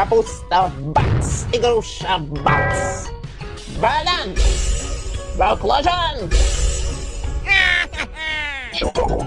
Kapusta, bac i grusza, bac. Balans! Bakłażan! Gotowo.